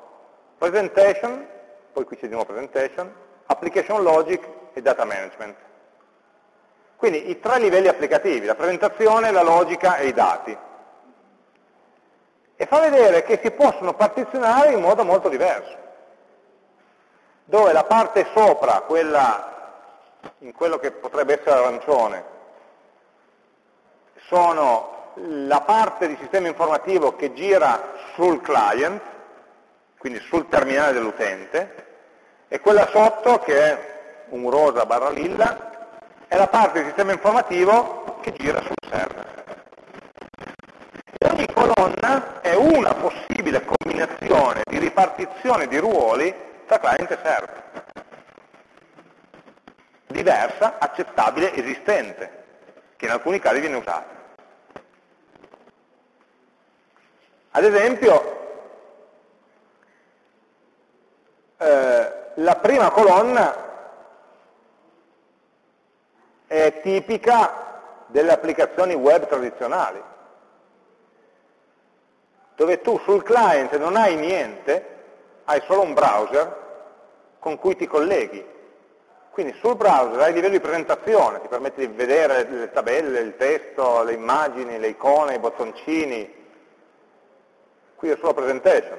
presentation, poi qui c'è di nuovo presentation, application logic e data management. Quindi i tre livelli applicativi, la presentazione, la logica e i dati. E fa vedere che si possono partizionare in modo molto diverso dove la parte sopra, quella in quello che potrebbe essere arancione, sono la parte di sistema informativo che gira sul client, quindi sul terminale dell'utente, e quella sotto, che è un rosa barra lilla, è la parte di sistema informativo che gira sul server. E ogni colonna è una possibile combinazione di ripartizione di ruoli tra client e server. Diversa, accettabile, esistente, che in alcuni casi viene usata. Ad esempio, eh, la prima colonna è tipica delle applicazioni web tradizionali, dove tu sul client non hai niente, hai solo un browser con cui ti colleghi. Quindi sul browser hai livello di presentazione, ti permette di vedere le tabelle, il testo, le immagini, le icone, i bottoncini. Qui è solo presentation.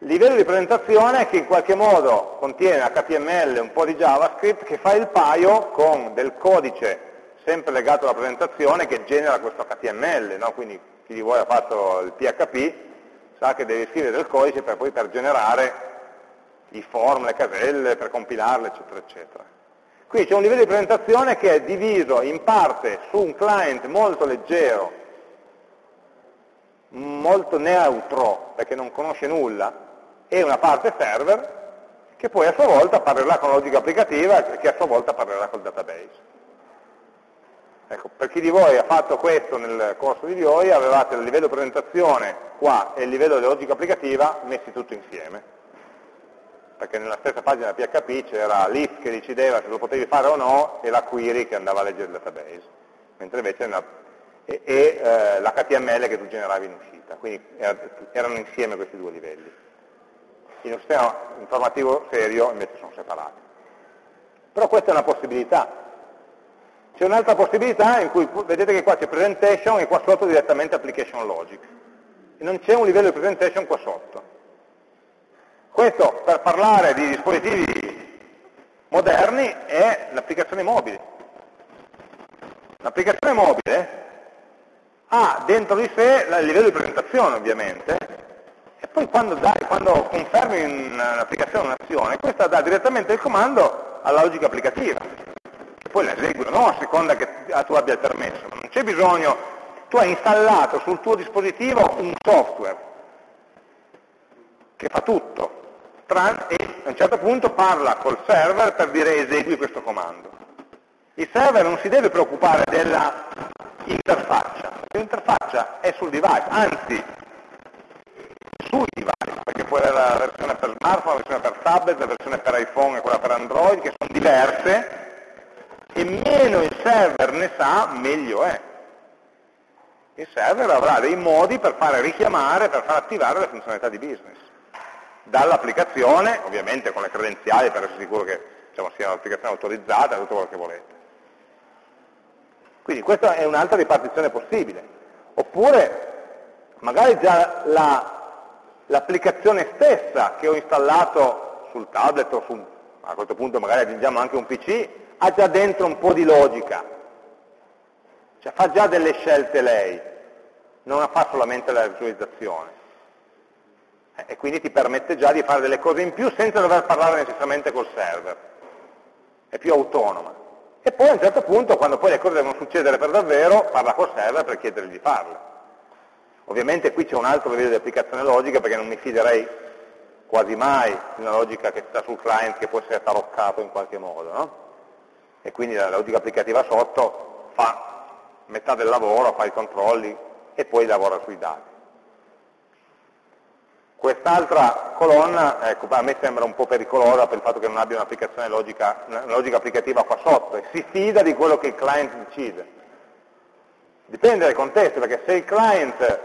Il livello di presentazione che in qualche modo contiene HTML, un po' di JavaScript, che fa il paio con del codice sempre legato alla presentazione che genera questo HTML, no? quindi chi di voi ha fatto il PHP sa che deve scrivere del codice per poi per generare i form, le caselle, per compilarle, eccetera, eccetera. Qui c'è un livello di presentazione che è diviso in parte su un client molto leggero, molto neutro, perché non conosce nulla, e una parte server, che poi a sua volta parlerà con la logica applicativa e che a sua volta parlerà col database. Ecco, per chi di voi ha fatto questo nel corso di VOI, avevate il livello presentazione qua e il livello di logica applicativa messi tutti insieme. Perché nella stessa pagina PHP c'era l'if che decideva se lo potevi fare o no e la query che andava a leggere il database. Mentre invece era, e, e eh, l'HTML che tu generavi in uscita. Quindi erano insieme questi due livelli. In un sistema informativo serio invece sono separati. Però questa è una possibilità, c'è un'altra possibilità in cui vedete che qua c'è presentation e qua sotto direttamente application logic. e non c'è un livello di presentation qua sotto. Questo per parlare di dispositivi moderni è l'applicazione mobile. L'applicazione mobile ha dentro di sé il livello di presentazione ovviamente, e poi quando, dai, quando confermi un'applicazione, un'azione, questa dà direttamente il comando alla logica applicativa, che poi la esegue o no a seconda che tu abbia il permesso. Non c'è bisogno, tu hai installato sul tuo dispositivo un software che fa tutto, e a un certo punto parla col server per dire esegui questo comando. Il server non si deve preoccupare dell'interfaccia, l'interfaccia è sul device, anzi sui device, perché poi è la versione per smartphone, la versione per tablet, la versione per iPhone e quella per Android, che sono diverse, e meno il server ne sa, meglio è. Il server avrà dei modi per fare richiamare, per far attivare le funzionalità di business dall'applicazione, ovviamente con le credenziali per essere sicuro che diciamo, sia un'applicazione autorizzata, tutto quello che volete. Quindi questa è un'altra ripartizione possibile. Oppure magari già l'applicazione la, stessa che ho installato sul tablet o su, a questo punto magari aggiungiamo anche un PC, ha già dentro un po' di logica, cioè fa già delle scelte lei, non fa solamente la visualizzazione e quindi ti permette già di fare delle cose in più senza dover parlare necessariamente col server, è più autonoma. E poi a un certo punto, quando poi le cose devono succedere per davvero, parla col server per chiedergli di farle. Ovviamente qui c'è un altro livello di applicazione logica perché non mi fiderei quasi mai di una logica che sta sul client che può essere taroccato in qualche modo, no? E quindi la logica applicativa sotto fa metà del lavoro, fa i controlli e poi lavora sui dati. Quest'altra colonna, ecco, a me sembra un po' pericolosa per il fatto che non abbia un'applicazione logica, una logica applicativa qua sotto e si fida di quello che il client decide. Dipende dai contesti, perché se il client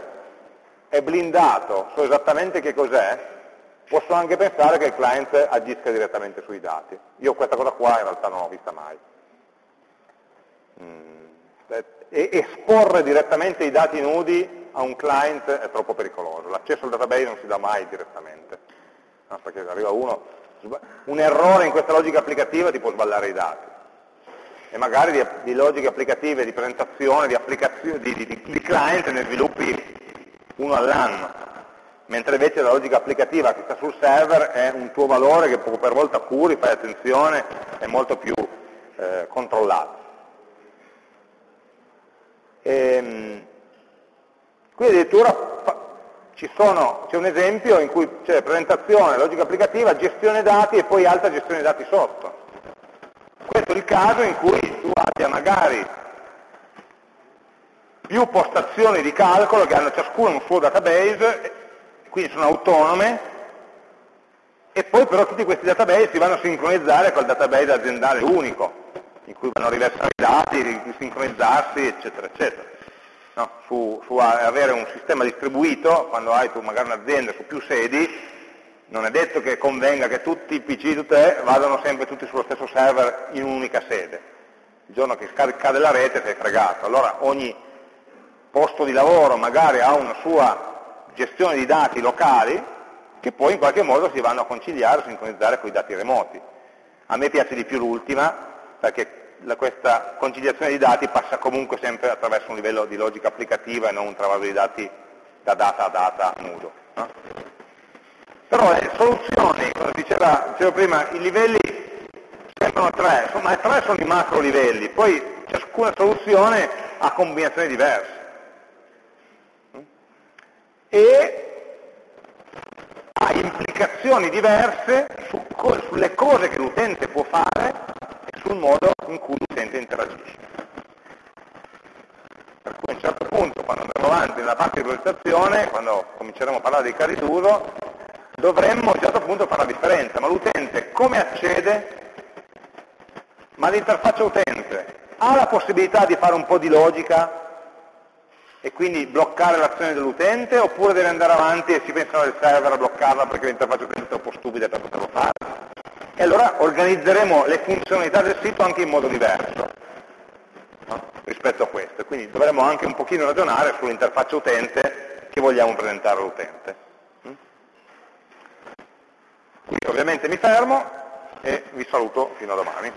è blindato, so esattamente che cos'è, posso anche pensare che il client agisca direttamente sui dati. Io questa cosa qua in realtà non l'ho vista mai. Mm. E esporre direttamente i dati nudi a un client è troppo pericoloso, l'accesso al database non si dà mai direttamente, no, perché arriva uno, un errore in questa logica applicativa ti può sballare i dati, e magari di, di logiche applicative, di presentazione, di, di, di, client ne sviluppi uno all'anno, mentre invece la logica applicativa che sta sul server è un tuo valore che per volta curi, fai attenzione, è molto più eh, controllato. E, ehm, Qui addirittura c'è un esempio in cui c'è presentazione, logica applicativa, gestione dati e poi alta gestione dati sotto. Questo è il caso in cui tu abbia magari più postazioni di calcolo che hanno ciascuno un suo database, quindi sono autonome, e poi però tutti questi database si vanno a sincronizzare col database aziendale unico, in cui vanno a riversare i dati, sincronizzarsi, eccetera, eccetera no? su, su, avere un sistema distribuito, quando hai tu magari un'azienda su più sedi, non è detto che convenga che tutti i PC tutte vadano sempre tutti sullo stesso server in un'unica sede. Il giorno che cade la rete sei fregato. Allora ogni posto di lavoro magari ha una sua gestione di dati locali che poi in qualche modo si vanno a conciliare, a sincronizzare con i dati remoti. A me piace di più l'ultima perché la, questa conciliazione di dati passa comunque sempre attraverso un livello di logica applicativa e non un travaso di dati da data a data nudo. No? Però le soluzioni, come diceva, dicevo prima, i livelli sembrano tre, ma tre sono i macro livelli, poi ciascuna soluzione ha combinazioni diverse. E ha implicazioni diverse su, sulle cose che l'utente può fare sul modo in cui l'utente interagisce. Per cui a un certo punto, quando andremo avanti nella parte di progettazione, quando cominceremo a parlare dei casi d'uso, dovremmo a un certo punto fare la differenza, ma l'utente come accede? Ma l'interfaccia utente ha la possibilità di fare un po' di logica e quindi bloccare l'azione dell'utente oppure deve andare avanti e si pensano al server a bloccarla perché l'interfaccia utente è troppo stupida per poterlo fare? e allora organizzeremo le funzionalità del sito anche in modo diverso no? rispetto a questo. Quindi dovremo anche un pochino ragionare sull'interfaccia utente che vogliamo presentare all'utente. Mm? Quindi ovviamente mi fermo e vi saluto fino a domani.